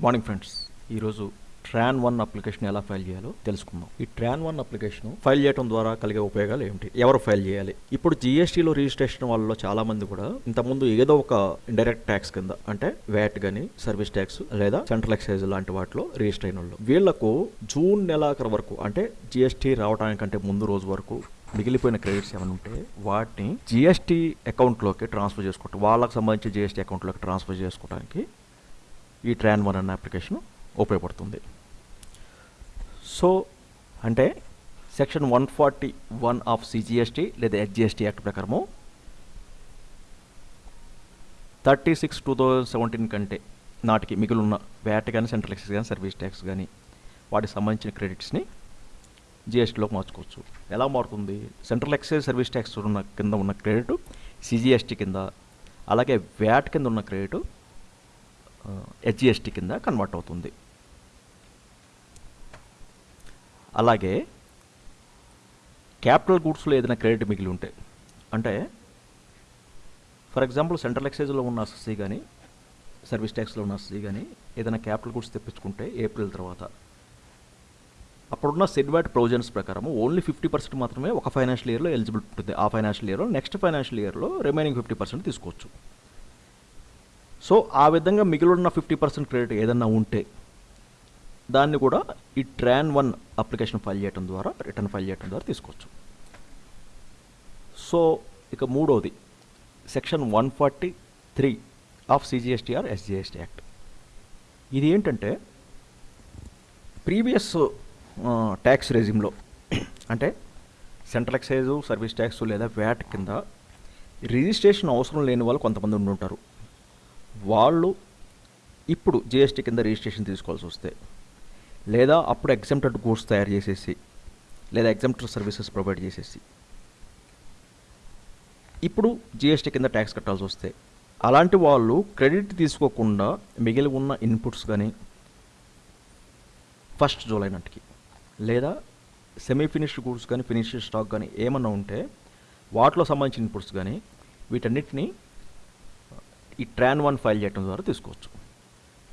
Good morning friends. ఈరోజు TRAN one application ఎలా file చేయాలో తెలుసుకుందాం. ఈ ట్రాన్ వన్ అప్లికేషన్ ఫైల్ చేయడం ద్వారా కలిగే ఉపయోగాలు ఏమిటి? ఎవరు ఫైల్ చేయాలి? ఇప్పుడు జిఎస్టీలో రిజిస్ట్రేషన్ వాళ్ళలో చాలా మంది కూడా ఇంతకుముందు ఏదో ఒక ఇండైరెక్ట్ ట్యాక్స్ కింద అంటే వ్యాట్ కానీ సర్వీస్ ట్యాక్స్ లేదా సెంట్రల్ ఎక్సైజ్ లాంటి వాటిలో రిజిస్టర్ అయిన వాళ్ళు. వీళ్ళకు జూన్ నెలాఖరు వరకు అంటే జిఎస్టీ రావడానికంటే ముందు రోజు వరకు మిగిలిపోయిన క్రెడిట్స్ ఏమైనా ఉంటే వాటిని జిఎస్టీ అకౌంట్లోకి ట్రాన్స్ఫర్ చేసుకోవటం వాళ్ళకి సంబంధించి జిఎస్టీ అకౌంట్లోకి ట్రాన్స్ఫర్ చేసుకోవడానికి ఈ ట్రాన్ వన్ అన్న అప్లికేషన్ ఉపయోగపడుతుంది సో అంటే section one forty one of CGST లేదా హెచ్జిఎస్టీ యాక్ట్ ప్రకారము thirty six two thousand seventeen కంటే నాటికి మిగిలిన వ్యాట్ కానీ సెంట్రల్ ఎక్సైజ్ కానీ సర్వీస్ ట్యాక్స్ కానీ వాటికి సంబంధించిన క్రెడిట్స్ని జిఎస్టీలోకి మార్చుకోవచ్చు. ఎలా మారుతుంది? సెంట్రల్ ఎక్సైజ్ సర్వీస్ ట్యాక్స్ ఉన్న కింద ఉన్న క్రెడిట్ సిజిఎస్టీ కింద అలాగే వ్యాట్ కింద ఉన్న క్రెడిట్ హెచ్జిఎస్టీ కింద కన్వర్ట్ అవుతుంది. అలాగే క్యాపిటల్ గూడ్స్లో ఏదైనా క్రెడిట్ మిగిలి ఉంటే అంటే ఫర్ ఎగ్జాంపుల్ సెంట్రల్ ఎక్సైజ్లో ఉన్న ఎస్ఎస్సీ కానీ సర్వీస్ ట్యాక్స్లో ఉన్న ఎస్ఎస్సీ కానీ ఏదైనా క్యాపిటల్ గూడ్స్ తెప్పించుకుంటే ఏప్రిల్ తర్వాత అప్పుడున్న సెడ్వాట్ ప్రొవిజన్స్ ప్రకారం ఓన్లీ ఫిఫ్టీ పర్సెంట్ మాత్రమే ఒక ఫైనాన్షియల్ ఇయర్లో ఎలిజిబిలిటీ ఉంటుంది. ఆ ఫైనాన్షియల్ ఇయర్లో నెక్స్ట్ ఫైనాన్షియల్ ఇయర్లో రిమైనింగ్ ఫిఫ్టీ పర్సెంట్ తీసుకోవచ్చు. సో ఆ విధంగా మిగిలిన ఫిఫ్టీ పర్సెంట్ క్రెడిట్ ఏదన్నా ఉంటే దాన్ని కూడా ఈ ట్రాన్ వన్ అప్లికేషన్ ఫైల్ చేయడం ద్వారా రిటర్న్ ఫైల్ చేయడం ద్వారా తీసుకోవచ్చు. సో ఇక మూడవది section one forty three of CGST or SGST act ఇది ఏంటంటే ప్రీవియస్ ట్యాక్స్ రెజిమ్లో అంటే సెంట్రల్ ఎక్సైజు సర్వీస్ ట్యాక్స్ లేదా వ్యాట్ కింద రిజిస్ట్రేషన్ అవసరం లేని వాళ్ళు కొంతమంది ఉండుంటారు. వాళ్ళు ఇప్పుడు జిఎస్టీ కింద రిజిస్ట్రేషన్ తీసుకోవాల్సి వస్తే లేదా అప్పుడు ఎగ్జామ్టెడ్ గూడ్స్ తయారు చేసేసి లేదా ఎగ్జామ్టెడ్ సర్వీసెస్ ప్రొవైడ్ చేసేసి ఇప్పుడు జిఎస్టీ కింద ట్యాక్స్ కట్టాల్సి వస్తే అలాంటి వాళ్ళు క్రెడిట్ తీసుకోకుండా మిగిలి ఉన్న ఇన్పుట్స్ కానీ ఫస్ట్ జూలై నాటికి లేదా సెమీ ఫినిష్డ్ గూడ్స్ కానీ ఫినిష్డ్ స్టాక్ కానీ ఏమన్నా ఉంటే వాటిలో సంబంధించిన ఇన్పుట్స్ కానీ వీటన్నిటిని ఈ ట్రాన్ వన్ ఫైల్ చేయడం ద్వారా తీసుకోవచ్చు.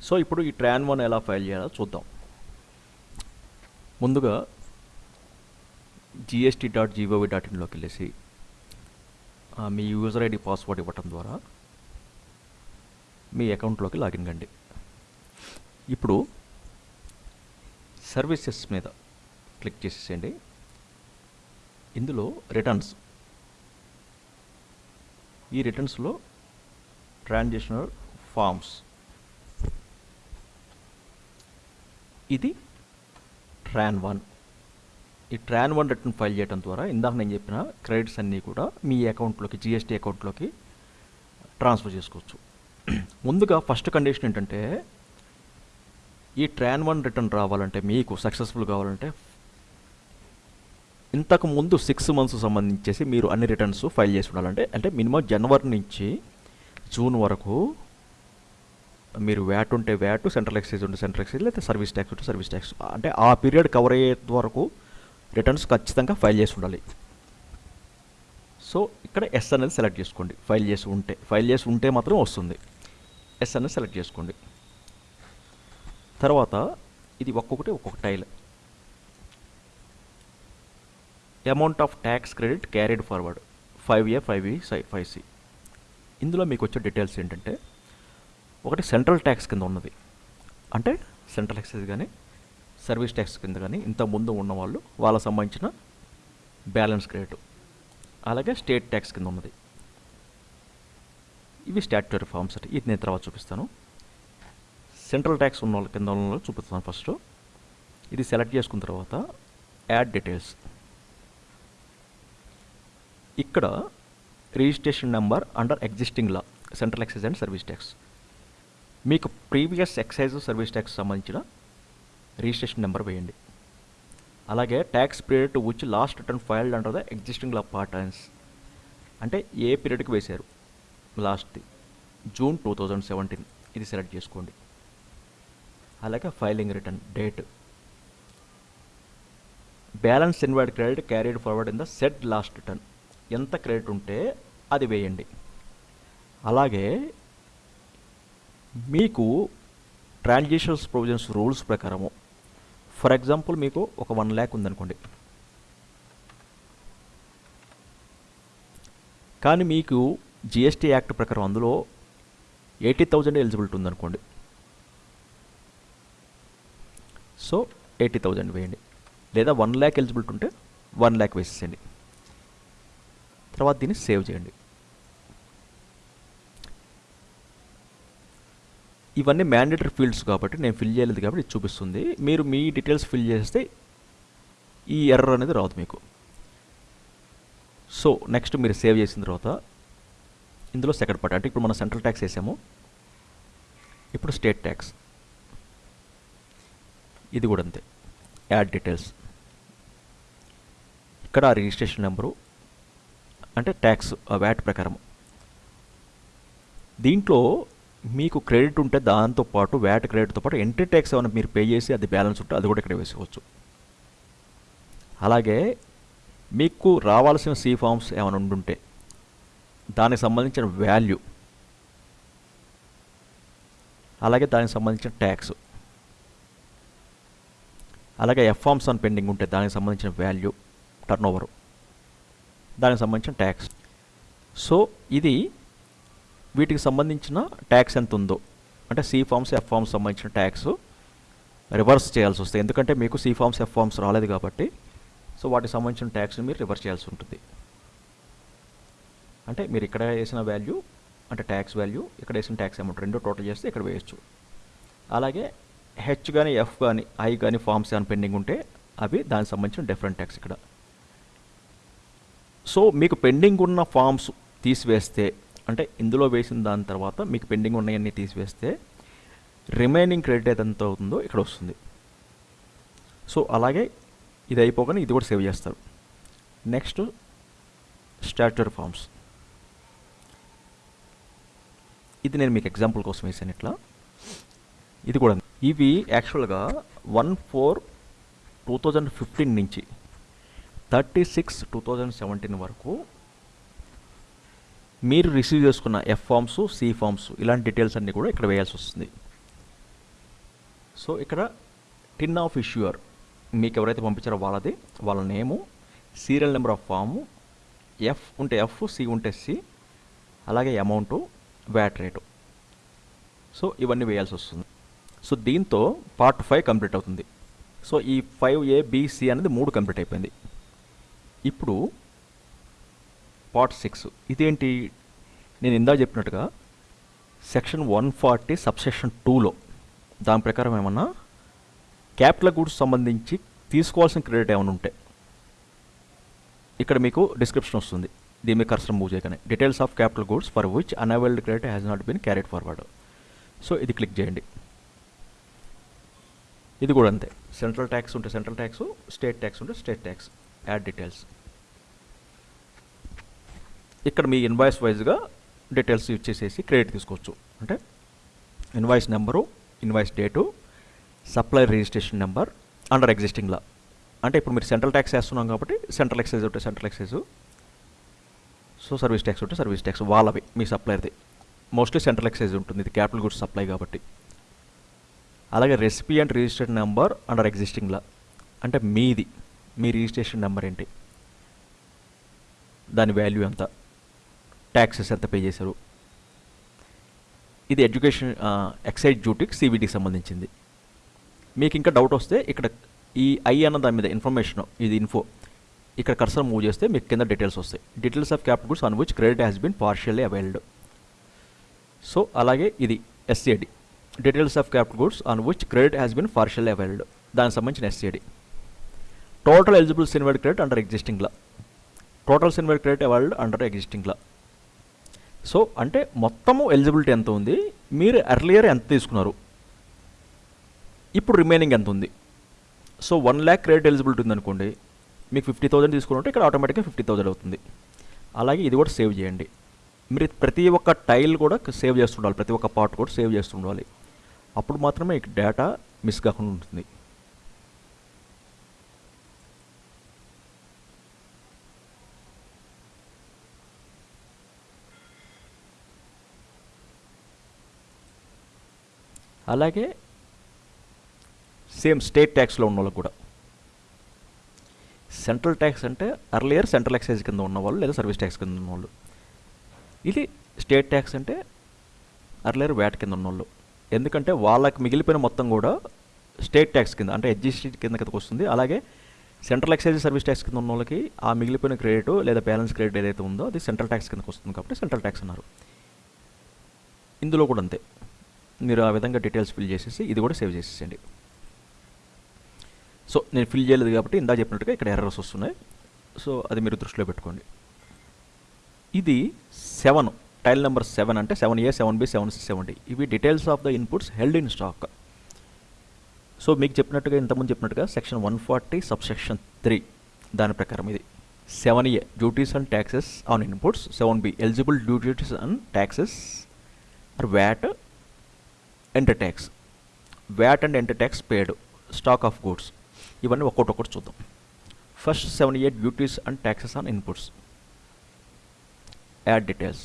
సో ఇప్పుడు ఈ ట్రాన్ వన్ ఎలా ఫైల్ చేయాలో చూద్దాం. ముందుగా జిఎస్టీ డాట్ జీఓవి డాట్ ఇన్లోకి వెళ్ళేసి మీ యూజర్ ఐడి పాస్వర్డ్ ఇవ్వటం ద్వారా మీ అకౌంట్లోకి లాగిన్ కండి. ఇప్పుడు సర్వీసెస్ మీద క్లిక్ చేసేసేయండి. ఇందులో రిటర్న్స్ ఈ రిటర్న్స్లో ట్రాన్సాక్షనల్ ఫార్మ్స్ ఇది ట్రాన్ వన్ ఈ ట్రాన్ వన్ రిటర్న్ ఫైల్ చేయడం ద్వారా ఇందాక నేను చెప్పిన క్రెడిట్స్ అన్నీ కూడా మీ అకౌంట్లోకి జిఎస్టీ అకౌంట్లోకి ట్రాన్స్ఫర్ చేసుకోవచ్చు. ముందుగా ఫస్ట్ కండిషన్ ఏంటంటే ఈ ట్రాన్ వన్ రిటర్న్ రావాలంటే మీకు సక్సెస్ఫుల్ కావాలంటే ఇంతకు ముందు సిక్స్ మంత్స్ సంబంధించేసి మీరు అన్ని రిటర్న్స్ ఫైల్ చేసి ఉండాలంటే అంటే మినిమం జనవరి నుంచి జూన్ వరకు మీరు వ్యాట్ ఉంటే వ్యాట్ సెంట్రల్ ఎక్సైజ్ ఉంటే సెంట్రల్ ఎక్సైజ్ లేదా సర్వీస్ ట్యాక్స్ ఉంటే సర్వీస్ ట్యాక్స్. అంటే ఆ పీరియడ్ కవర్ అయ్యే వరకు రిటర్న్స్ ఖచ్చితంగా ఫైల్ చేసి ఉండాలి. సో ఇక్కడ ఎస్ అనేది సెలెక్ట్ చేసుకోండి. ఫైల్ చేసి ఉంటే. ఫైల్ చేసి ఉంటే మాత్రం వస్తుంది. ఎస్ అనేది సెలెక్ట్ చేసుకోండి. తర్వాత ఇది ఒక్కొక్కటి ఒక్కొక్క tile. Amount of tax credit carried forward five A five ఈ ఫైవ్ సి ఇందులో మీకు వచ్చే డీటెయిల్స్ ఏంటంటే ఒకటి సెంట్రల్ ట్యాక్స్ కింద ఉన్నది. అంటే సెంట్రల్ ఎక్సైజ్ కానీ సర్వీస్ ట్యాక్స్ కింద కానీ ఇంత ముందు ఉన్న వాళ్ళు వాళ్ళకి సంబంధించిన బ్యాలెన్స్ రేటు అలాగే స్టేట్ ట్యాక్స్ కింద ఉన్నది. ఇవి స్టాట్యుటరీ ఫార్మ్స్ అంటే ఇది నేను తర్వాత చూపిస్తాను. సెంట్రల్ ట్యాక్స్ ఉన్న వాళ్ళ కింద ఉన్న చూపిస్తాను ఫస్ట్ ఇది సెలెక్ట్ చేసుకున్న తర్వాత యాడ్ డీటెయిల్స్ ఇక్కడ registration number under existing law central excise and service tax మీకు ప్రీవియస్ ఎక్సైజ్ సర్వీస్ ట్యాక్స్ సంబంధించిన రిజిస్ట్రేషన్ నెంబర్ వేయండి. అలాగే tax period to which last return filed under the existing law పార్టన్స్ అంటే ఏ పీరియడ్కి వేశారు? లాస్ట్ది జూన్ టూ థౌజండ్ సెవెంటీన్ ఇది సెలెక్ట్ చేసుకోండి. అలాగే filing return date balance inward credit carried forward in the said last return ఎంత క్రెడిట్ ఉంటే అది వేయండి. అలాగే మీకు ట్రాన్జిషన్స్ ప్రొవిజన్స్ రూల్స్ ప్రకారము ఫర్ ఎగ్జాంపుల్ మీకు ఒక వన్ ల్యాక్ ఉందనుకోండి. కానీ మీకు జిఎస్టీ యాక్ట్ ప్రకారం అందులో ఎయిటీ థౌజండ్ ఎలిజిబిలిటీ ఉందనుకోండి. సో ఎయిటీ థౌజండ్ వేయండి. లేదా వన్ ల్యాక్ ఎలిజిబిలిటీ ఉంటే వన్ ల్యాక్ వేసేసేయండి. తర్వాత దీన్ని సేవ్ చేయండి. ఇవన్నీ మ్యాండేటరీ ఫీల్డ్స్ కాబట్టి నేను ఫిల్ చేయలేదు కాబట్టి చూపిస్తుంది. మీరు మీ డీటెయిల్స్ ఫిల్ చేస్తే ఈ ఎర్రర్ అనేది రాదు మీకు. సో నెక్స్ట్ మీరు సేవ్ చేసిన తర్వాత ఇందులో సెకండ్ పార్ట్ అంటే ఇప్పుడు మనం సెంట్రల్ ట్యాక్స్ వేసాము. ఇప్పుడు స్టేట్ ట్యాక్స్ ఇది కూడా అంతే. యాడ్ డీటెయిల్స్ ఇక్కడ ఆ రిజిస్ట్రేషన్ నెంబరు అంటే ట్యాక్స్ ఆ వ్యాట్ ప్రకారం. దీంట్లో మీకు క్రెడిట్ ఉంటే దాంతో పాటు వ్యాట్ క్రెడిట్తో పాటు ఎంట్రీ ట్యాక్స్ ఏమైనా మీరు పే చేసి అది బ్యాలెన్స్ ఉంటే అది కూడా ఇక్కడ వేసుకోవచ్చు. అలాగే మీకు రావాల్సిన సి ఫామ్స్ ఏమైనా ఉండుంటే దానికి సంబంధించిన వాల్యూ అలాగే దానికి సంబంధించిన ట్యాక్స్ అలాగే ఎఫ్ ఫామ్స్ అని పెండింగ్ ఉంటే దానికి సంబంధించిన వాల్యూ టర్న్ దానికి సంబంధించిన ట్యాక్స్ సో ఇది వీటికి సంబంధించిన ట్యాక్స్ ఎంత ఉందో అంటే సి ఫామ్స్ ఎఫ్ ఫామ్స్ సంబంధించిన ట్యాక్స్ రివర్స్ చేయాల్సి వస్తుంది. ఎందుకంటే మీకు సి ఫామ్స్ ఎఫ్ ఫామ్స్ రాలేదు కాబట్టి సో వాటికి సంబంధించిన ట్యాక్స్ని మీరు రివర్స్ చేయాల్సి ఉంటుంది. అంటే మీరు ఇక్కడ వేసిన వాల్యూ అంటే ట్యాక్స్ వాల్యూ ఇక్కడ వేసిన ట్యాక్స్ అమౌంట్ రెండు టోటల్ చేస్తే ఇక్కడ వేయచ్చు. అలాగే హెచ్ కానీ ఎఫ్ కానీ ఐ కానీ ఫామ్స్ కానీ పెండింగ్ ఉంటే అవి దానికి సంబంధించిన డిఫరెంట్ ట్యాక్స్ ఇక్కడ. సో మీకు పెండింగ్ ఉన్న ఫామ్స్ తీసివేస్తే అంటే ఇందులో వేసిన దాని తర్వాత మీకు పెండింగ్ ఉన్నాయన్నీ తీసివేస్తే రిమైనింగ్ క్రెడిట్ ఎంత అవుతుందో ఇక్కడ వస్తుంది. సో అలాగే ఇది అయిపోగానే ఇది కూడా సేవ్ చేస్తారు. Next statutory forms. ఇది నేను మీకు ఎగ్జాంపుల్ కోసం వేసాను ఇట్లా. ఇది కూడా ఇవి యాక్చువల్గా one four two thousand fifteen నుంచి thirty six two thousand seventeen వరకు మీరు రిసీవ్ చేసుకున్న ఎఫ్ ఫామ్స్ సి ఫామ్స్ ఇలాంటి డీటెయిల్స్ అన్నీ కూడా ఇక్కడ వేయాల్సి వస్తుంది. సో ఇక్కడ టిన్ ఆఫ్ ఇష్యూయర్ మీకు ఎవరైతే పంపించారో వాళ్ళది వాళ్ళ name serial number of form F ఉంటే ఎఫ్ సి ఉంటే సి అలాగే అమౌంట్ వ్యాట్ రేటు సో ఇవన్నీ వేయాల్సి వస్తుంది. సో దీంతో పార్ట్ ఫైవ్ కంప్లీట్ అవుతుంది. సో ఈ ఫైవ్ ఏ బిసి అనేది మూడు కంప్లీట్ అయిపోయింది. ఇప్పుడు పార్ట్ సిక్స్. ఇదేంటి? నేను ఇందా చెప్పినట్టుగా సెక్షన్ వన్ ఫార్టీ సబ్సెక్షన్ టూలో దాని ప్రకారం ఏమన్నా క్యాపిటల్ గూడ్స్ సంబంధించి తీసుకోవాల్సిన క్రెడిట్ ఏమైనా ఉంటే ఇక్కడ మీకు డిస్క్రిప్షన్ వస్తుంది. దీని మీద కర్సర్ మూవ్ చేయగానే. Details of capital goods for which unavailed credit has not been carried forward so ఇది క్లిక్ చేయండి. ఇది కూడా అంతే. సెంట్రల్ ట్యాక్స్ ఉంటే సెంట్రల్ ట్యాక్స్ స్టేట్ ట్యాక్స్ ఉంటే స్టేట్ ట్యాక్స్ యాడ్ డీటెయిల్స్ ఇక్కడ మీ ఇన్వాయిస్ వైజ్గా డీటెయిల్స్ యూజ్ చేసేసి క్రెడిట్ తీసుకోవచ్చు. అంటే invoice number invoice date supply registration number under ఎగ్జిస్టింగ్లా అంటే ఇప్పుడు మీరు సెంట్రల్ ట్యాక్స్ వేస్తున్నాం కాబట్టి సెంట్రల్ ఎక్సైజ్ ఉంటే central excise so service tax ఉంటే సర్వీస్ ట్యాక్స్ వాళ్ళవి మీ సప్లైర్ది మోస్ట్లీ సెంట్రల్ ఎక్సైజ్ ఉంటుంది. ఇది క్యాపిటల్ గుడ్స్ సప్లై కాబట్టి. అలాగే recipient and registration number under ఎగ్జిస్టింగ్లా అంటే మీది మీ రిజిస్ట్రేషన్ నెంబర్ ఏంటి? దాని వాల్యూ ఎంత? ట్యాక్సెస్ ఎంత పే చేశారు? ఇది ఎడ్యుకేషన్ ఎక్సైజ్ డ్యూటీకి సివిటీకి సంబంధించింది. మీకు ఇంకా డౌట్ వస్తే ఇక్కడ ఈ ఐ అన్న దాని మీద ఇన్ఫర్మేషన్ ఇది ఇన్ఫో ఇక్కడ కర్సర్ మూవ్ చేస్తే మీకు కింద డీటెయిల్స్ వస్తాయి. Details of capital goods on which credit has been partially availed so అలాగే ఇది SAD details of capital goods on which credit has been partially availed దానికి సంబంధించిన SAD total eligible CENVAT credit under ఎగ్జిస్టింగ్లా total CENVAT credit availed under ఎగ్జిస్టింగ్లా so అంటే మొత్తము eligibility ఎంత ఉంది? మీరు earlier ఎంత తీసుకున్నారు? ఇప్పుడు రిమైనింగ్ ఎంత ఉంది? So one lakh credit eligibility ఉందనుకోండి మీకు ఫిఫ్టీ థౌసండ్ తీసుకుంటే ఇక్కడ ఆటోమేటిక్గా ఫిఫ్టీ థౌసండ్ అవుతుంది. అలాగే ఇది కూడా సేవ్ చేయండి. మీరు ప్రతి ఒక్క టైల్ కూడా సేవ్ చేస్తుండాలి ప్రతి ఒక్క పార్ట్ కూడా సేవ్ చేస్తుండాలి. అప్పుడు మాత్రమే డేటా మిస్ కాకుండా ఉంటుంది. అలాగే సేమ్ స్టేట్ ట్యాక్స్లో ఉన్న వాళ్ళకి కూడా. సెంట్రల్ ట్యాక్స్ అంటే అర్లియర్ సెంట్రల్ ఎక్సైజ్ కింద ఉన్నవాళ్ళు లేదా సర్వీస్ ట్యాక్స్ కింద ఉన్నవాళ్ళు. ఇది స్టేట్ ట్యాక్స్ అంటే అర్లియర్ వ్యాట్ కింద ఉన్నవాళ్ళు ఎందుకంటే వాళ్ళకి మిగిలిపోయిన మొత్తం కూడా స్టేట్ ట్యాక్స్ కింద అంటే ఎడ్జిస్టీ కింద కిందకి వస్తుంది. అలాగే సెంట్రల్ ఎక్సైజ్ సర్వీస్ ట్యాక్స్ కింద ఉన్న వాళ్ళకి ఆ మిగిలిపోయిన క్రెడిట్ లేదా బ్యాలెన్స్ క్రెడిట్ ఏదైతే ఉందో అది సెంట్రల్ ట్యాక్స్ కిందకి వస్తుంది కాబట్టి సెంట్రల్ ట్యాక్స్ అన్నారు. ఇందులో కూడా అంతే. మీరు ఆ విధంగా డీటెయిల్స్ ఫిల్ చేసేసి ఇది కూడా సేవ్ చేసేసేయండి. సో నేను ఫిల్ చేయలేదు కాబట్టి ఇందా చెప్పినట్టుగా ఇక్కడ ఎర్రర్స్ వస్తున్నాయి. సో అది మీరు దృష్టిలో పెట్టుకోండి. ఇది సెవెన్ టైల్ నెంబర్ సెవెన్ అంటే seven A seven B seven C seven D ఇవి details of the inputs held in stock so మీకు చెప్పినట్టుగా ఇంతకుముందు చెప్పినట్టుగా section one forty sub section three దాని ప్రకారం ఇది. Seven A duties and taxes on inputs seven B eligible duties and taxes or VAT entry tax VAT and entry tax paid stock of goods ఇవన్నీ ఒక్కొక్కటి ఒక్కటి చూద్దాం. First seven eight duties and taxes on inputs add details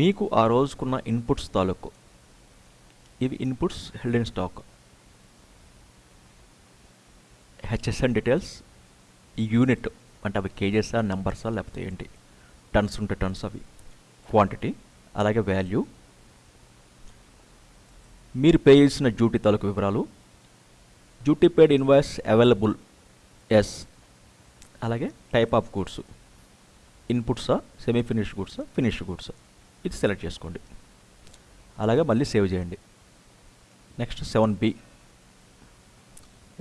మీకు ఆ రోజుకున్న inputs తాలూకు. ఇవి inputs held in stock HSN details unit అంటే అవి కేజెసా నెంబర్సా లేకపోతే ఏంటి? టన్స్ ఉంటే టన్స్ అవి. క్వాంటిటీ అలాగే వాల్యూ మీరు పే చేసిన డ్యూటీ తాలూకు వివరాలు. Duty paid invoice available yes అలాగే టైప్ ఆఫ్ గూడ్స్ ఇన్పుట్సా సెమీ ఫినిష్డ్ గూడ్సా ఫినిష్డ్ గూడ్స్ ఇది సెలెక్ట్ చేసుకోండి. అలాగే మళ్ళీ సేవ్ చేయండి. నెక్స్ట్ సెవెన్ బి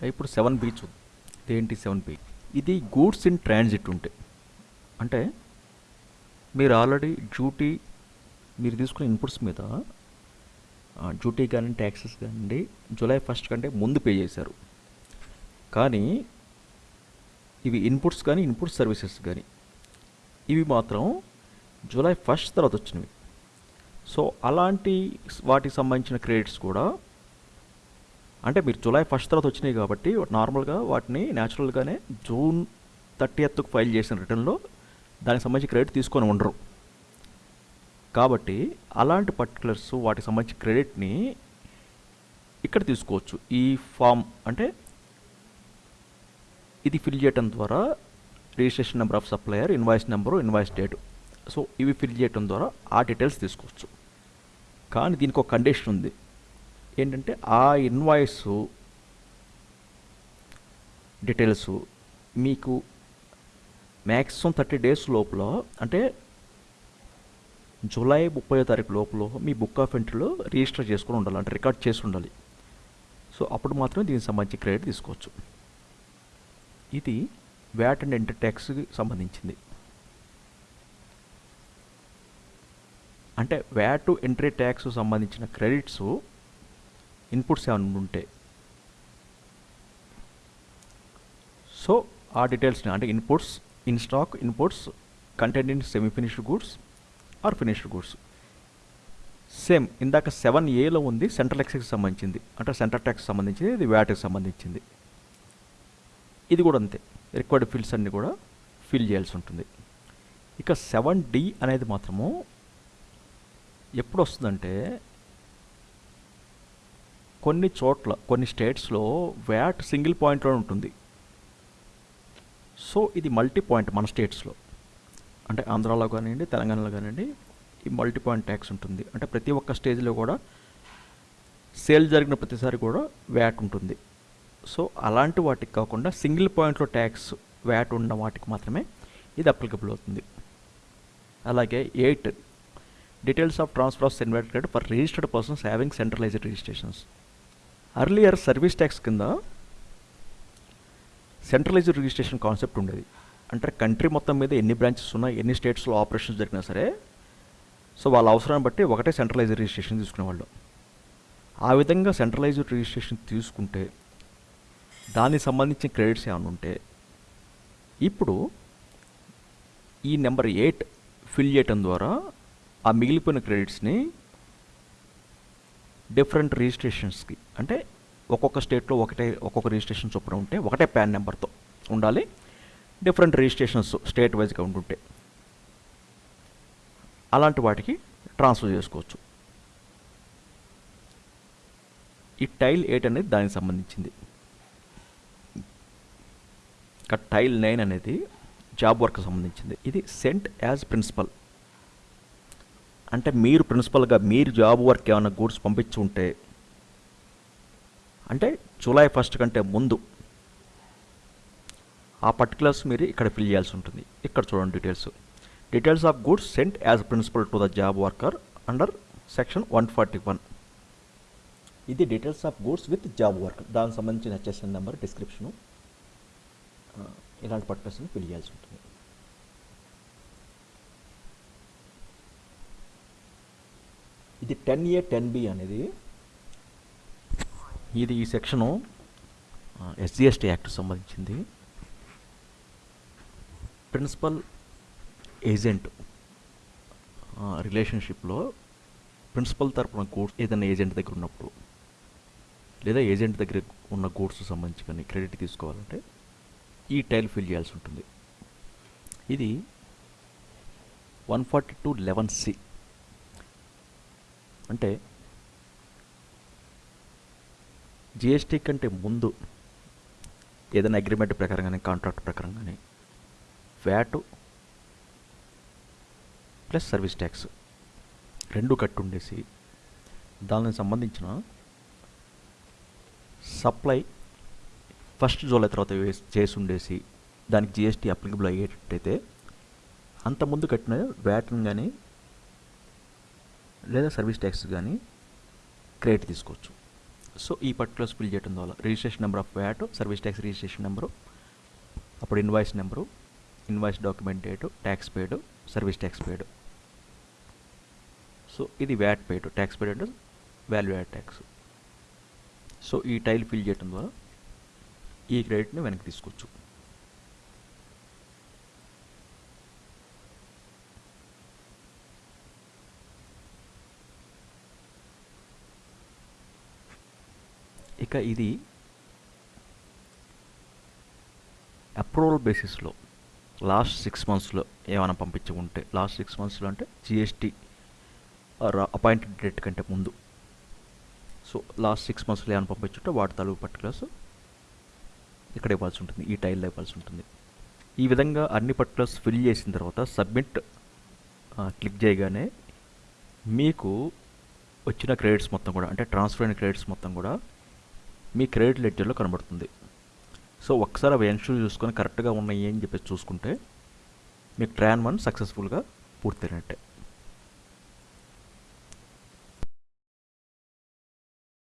ఇప్పుడు సెవెన్ బి చూద్దాం ఇదేంటి సెవెన్ బి ఇది గూడ్స్ ఇన్ ట్రాన్సిట్ ఉంటే అంటే మీరు ఆల్రెడీ డ్యూటీ మీరు తీసుకున్న ఇన్పుట్స్ మీద డ్యూటీ కానీ ట్యాక్సెస్ కానీ జూలై ఫస్ట్ కంటే ముందు పే చేశారు. కానీ ఇవి ఇన్పుట్స్ కానీ ఇన్పుట్ సర్వీసెస్ కానీ. ఇవి మాత్రం జూలై ఫస్ట్ తర్వాత వచ్చినవి. సో అలాంటి వాటికి సంబంధించిన క్రెడిట్స్ కూడా అంటే మీరు జూలై ఫస్ట్ తర్వాత వచ్చినాయి కాబట్టి నార్మల్గా వాటిని న్యాచురల్గానే జూన్ థర్టీ ఎత్తుకు ఫైల్ చేసిన రిటర్న్లో దానికి సంబంధించి క్రెడిట్ తీసుకొని ఉండరు. కాబట్టి అలాంటి పర్టికులర్స్ వాటికి సంబంధించిన క్రెడిట్ని ఇక్కడ తీసుకోవచ్చు. ఈ ఫామ్ అంటే ఇది ఫిల్ చేయటం ద్వారా registration number of supplier invoice number invoice date so ఇవి ఫిల్ చేయటం ద్వారా ఆ డీటెయిల్స్ తీసుకోవచ్చు. కానీ దీనికి ఒక కండిషన్ ఉంది. ఏంటంటే ఆ ఇన్వాయిస్ డీటెయిల్స్ మీకు మ్యాక్సిమం థర్టీ డేస్ లోపల అంటే జూలై ముప్పై తారీఖు లోపల మీ బుక్ ఆఫ్ ఎంట్రీలో రిజిస్టర్ చేసుకుని ఉండాలి అంటే రికార్డ్ చేసి ఉండాలి. సో అప్పుడు మాత్రమే దీనికి సంబంధించి క్రెడిట్ తీసుకోవచ్చు. ఇది వ్యాట్ అండ్ ఎంటర్ ట్యాక్స్కి సంబంధించింది. అంటే వ్యాట్ ఎంట్రీ ట్యాక్స్ సంబంధించిన క్రెడిట్స్ ఇన్పుట్స్ ఏమైనా ఉంటే. సో ఆ డీటెయిల్స్ని అంటే inputs in stock inputs content in semi finished goods or finished goods same ఇందాక సెవెన్ ఏలో ఉంది సెంట్రల్ ఎక్స్కి సంబంధించింది. అంటే సెంట్రల్ ట్యాక్స్ సంబంధించింది ఇది వ్యాట్కి సంబంధించింది. ఇది కూడా అంతే. రిక్వైర్డ్ ఫీల్డ్స్ అన్నీ కూడా ఫిల్ చేయాల్సి ఉంటుంది. ఇక సెవెన్ డి అనేది మాత్రము ఎప్పుడు వస్తుందంటే కొన్ని చోట్ల కొన్ని స్టేట్స్లో వ్యాట్ సింగిల్ పాయింట్లో ఉంటుంది. సో ఇది మల్టీ పాయింట్ మన స్టేట్స్లో. అంటే ఆంధ్రాలో కానివ్వండి తెలంగాణలో కానివ్వండి ఈ మల్టీ పాయింట్ ట్యాక్స్ ఉంటుంది. అంటే ప్రతి ఒక్క స్టేజ్లో కూడా సేల్ జరిగిన ప్రతిసారి కూడా వ్యాట్ ఉంటుంది. సో అలాంటి వాటికి కాకుండా సింగిల్ పాయింట్లో ట్యాక్స్ వ్యాట్ ఉన్న వాటికి మాత్రమే ఇది అప్లికబుల్ అవుతుంది. అలాగే eight details of transfer of CENVAT credit for registered persons having centralised registrations earlier service tax కింద సెంట్రలైజ్డ్ రిజిస్ట్రేషన్ కాన్సెప్ట్ ఉండేది. అంటే కంట్రీ మొత్తం మీద ఎన్ని బ్రాంచెస్ ఉన్నాయి ఎన్ని స్టేట్స్లో ఆపరేషన్స్ జరిగినా సరే సో వాళ్ళ అవసరాన్ని బట్టి ఒకటే సెంట్రలైజ్డ్ రిజిస్ట్రేషన్ తీసుకునేవాళ్ళు. ఆ విధంగా సెంట్రలైజ్డ్ రిజిస్ట్రేషన్ తీసుకుంటే దానికి సంబంధించిన క్రెడిట్స్ ఏమైనా ఉంటే ఇప్పుడు ఈ నెంబర్ ఎయిట్ ఫిల్ చేయటం ద్వారా ఆ మిగిలిపోయిన క్రెడిట్స్ని డిఫరెంట్ రిజిస్ట్రేషన్స్కి అంటే ఒక్కొక్క స్టేట్లో ఒకటే ఒక్కొక్క రిజిస్ట్రేషన్ చొప్పున ఉంటే ఒకటే ప్యాన్ నెంబర్తో ఉండాలి. డిఫరెంట్ రిజిస్ట్రేషన్స్ స్టేట్ వైజ్గా ఉంటుంటే అలాంటి వాటికి ట్రాన్స్ఫర్ చేసుకోవచ్చు. ఈ టైల్ ఎయిట్ అనేది దానికి సంబంధించింది. ఇక టైల్ నైన్ అనేది జాబ్ వర్క్ సంబంధించింది. ఇది సెంట్ యాజ్ ప్రిన్సిపల్. అంటే మీరు ప్రిన్సిపల్గా మీరు జాబ్ వర్క్ ఏమైనా గూడ్స్ పంపించి ఉంటే అంటే జూలై ఫస్ట్ కంటే ముందు ఆ పర్టికులర్స్ మీరు ఇక్కడ ఫిల్ చేయాల్సి ఉంటుంది. ఇక్కడ చూడండి details details of goods sent as principal to the job worker under section one forty one ఇది details of goods with job work దానికి సంబంధించిన హెచ్ఎస్ఎన్ నెంబర్ డిస్క్రిప్షను ఇలాంటి పర్టికులర్స్ని ఫిల్ చేయాల్సి ఉంటుంది. ఇది టెన్ ఏ టెన్ బి అనేది ఇది ఈ సెక్షను ఎస్జిఎస్టీ యాక్ట్ సంబంధించింది. ప్రిన్సిపల్ ఏజెంట్ రిలేషన్షిప్లో ప్రిన్సిపల్ తరపున గూడ్స్ ఏదైనా ఏజెంట్ దగ్గర ఉన్నప్పుడు లేదా ఏజెంట్ దగ్గర ఉన్న గూడ్స్ సంబంధించి కానీ క్రెడిట్ తీసుకోవాలంటే ఈ టైల్ ఫిల్ చేయాల్సి ఉంటుంది. ఇది one forty two eleven C. అంటే జిఎస్టీ కంటే ముందు ఏదైనా అగ్రిమెంట్ ప్రకారం కానీ కాంట్రాక్ట్ ప్రకారం కానీ వ్యాటు ప్లస్ సర్వీస్ ట్యాక్స్. రెండు కట్టుండేసి దానికి సంబంధించిన సప్లై ఫస్ట్ జూలై తర్వాత చేసి ఉండేసి దానికి జిఎస్టీ అప్లికబుల్ అయ్యేటట్టయితే అంతకుముందు కట్టిన వ్యాట్ని కానీ లేదా సర్వీస్ ట్యాక్స్ కానీ క్రెడిట్ తీసుకోవచ్చు. సో ఈ పర్టికులర్స్ ఫిల్ చేయడం ద్వారా registration number of VAT service tax registration number అప్పుడు invoice number invoice document date tax paid service tax paid so ఇది వ్యాట్ పేడ్ ట్యాక్స్ పేడ్ అంటే వాల్యూ యాడ్ ట్యాక్స్ సో ఈ tile fill చేయడం ద్వారా ఈ క్రెడిట్ని వెనక్కి తీసుకోవచ్చు. ఇక ఇది అప్రూవల్ బేసిస్లో లాస్ట్ సిక్స్ మంత్స్లో ఏమైనా పంపించి ఉంటే లాస్ట్ సిక్స్ మంత్స్లో అంటే జిఎస్టీ అపాయింటెడ్ డేట్ కంటే ముందు. సో లాస్ట్ సిక్స్ మంత్స్లో ఏమైనా పంపించుంటే వాటి తాలూకు పర్టికులర్స్ ఇక్కడ ఇవ్వాల్సి ఉంటుంది ఈ టైల్లో ఇవ్వాల్సి ఉంటుంది. ఈ విధంగా అన్ని పర్టికులర్స్ ఫిల్ చేసిన తర్వాత సబ్మిట్ క్లిక్ చేయగానే మీకు వచ్చిన క్రెడిట్స్ మొత్తం కూడా అంటే ట్రాన్స్ఫర్ అయిన క్రెడిట్స్ మొత్తం కూడా మీ క్రెడిట్ లెడ్జర్లో కనబడుతుంది. సో ఒకసారి అవి ఎన్షూర్ చూసుకొని కరెక్ట్గా ఉన్నాయి అని చెప్పేసి చూసుకుంటే మీకు ట్రాన్ వన్ సక్సెస్ఫుల్గా పూర్తయినట్టే.